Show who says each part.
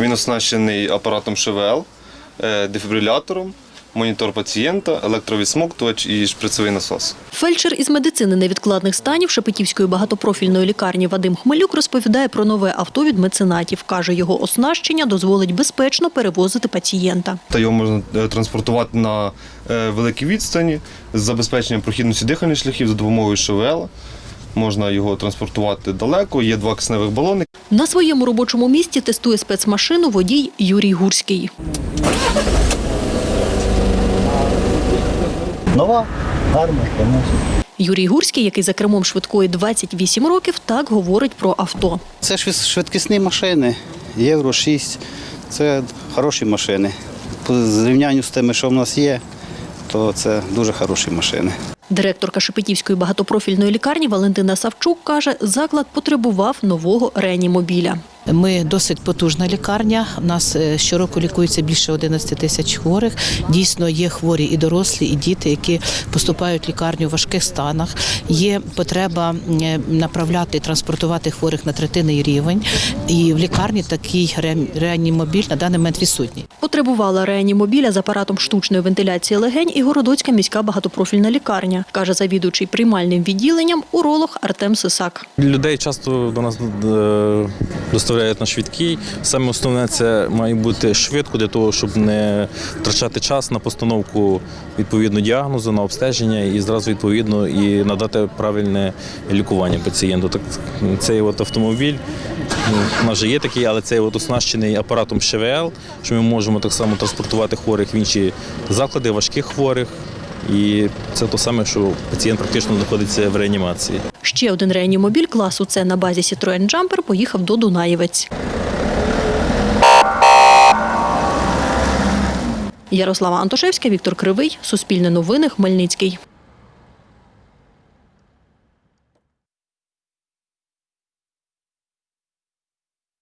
Speaker 1: Він оснащений апаратом ШВЛ, е, дефібрилятором, монітор пацієнта, електровідсмоктувач і шприцевий насос.
Speaker 2: Фельдшер із медицини невідкладних станів Шепетівської багатопрофільної лікарні Вадим Хмелюк розповідає про нове авто від меценатів. Каже, його оснащення дозволить безпечно перевозити пацієнта.
Speaker 1: Та його можна е, транспортувати на е, великій відстані з забезпеченням прохідності дихальних шляхів за допомогою ШВЛ. Можна його транспортувати далеко, є два кисневих балони.
Speaker 2: На своєму робочому місці тестує спецмашину водій Юрій Гурський.
Speaker 3: Нова, гарна, конечно.
Speaker 2: Юрій Гурський, який за кермом швидкої 28 років, так говорить про авто.
Speaker 3: Це ж швидкісні машини, Євро 6. Це хороші машини. По зрівнянню з тими, що в нас є, то це дуже хороші машини.
Speaker 2: Директорка Шепетівської багатопрофільної лікарні Валентина Савчук каже, заклад потребував нового реанімобіля.
Speaker 4: Ми досить потужна лікарня. У нас е, щороку лікується більше 11 тисяч хворих. Дійсно, є хворі і дорослі, і діти, які поступають в лікарню в важких станах. Є потреба е, направляти, транспортувати хворих на третинний рівень. І в лікарні такий реанімобіль на даний момент відсутній.
Speaker 2: Потребувала реанімобіля з апаратом штучної вентиляції легень і Городоцька міська багатопрофільна лікарня, каже завідуючий приймальним відділенням уролог Артем Сисак.
Speaker 5: Людей часто до нас е, доставляють на швидкій. Саме основне це має бути швидко для того, щоб не втрачати час на постановку відповідно діагнозу, на обстеження і зразу відповідно і надати правильне лікування пацієнту. Так цей от автомобіль ну, у нас же є такий, але цей от оснащений апаратом ШВЛ, що ми можемо так само транспортувати хворих в інші заклади, важких хворих. І це те саме, що пацієнт практично знаходиться в реанімації.
Speaker 2: Ще один реанімобіль класу С на базі Citroen Jumper поїхав до Дунаєвець. Ярослава Антошевська, Віктор Кривий, Суспільне новини, Хмельницький.